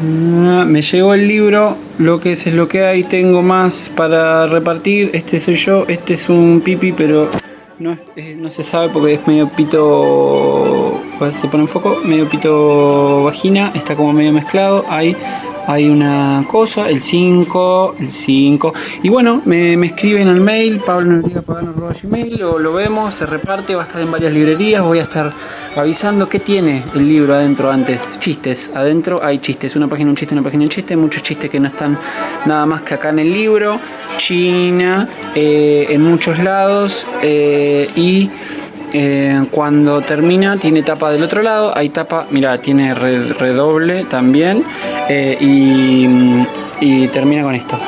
Ah, Me llegó el libro, lo que es es lo que hay, tengo más para repartir, este soy yo, este es un pipi, pero no, no se sabe porque es medio pito, se pone en foco, medio pito vagina, está como medio mezclado, hay, hay una cosa, el 5, el 5, y bueno, me, me escriben al mail, pablonoriegapagano.gmail, lo, lo vemos, se reparte, va a estar en varias librerías, voy a estar avisando qué tiene el libro adentro antes, chistes, adentro hay chistes, una página un chiste, una página un chiste, muchos chistes que no están nada más que acá en el libro, China, eh, en muchos lados, eh, y eh, cuando termina tiene tapa del otro lado, hay tapa, mira, tiene re- redoble también, eh, y termina con esto.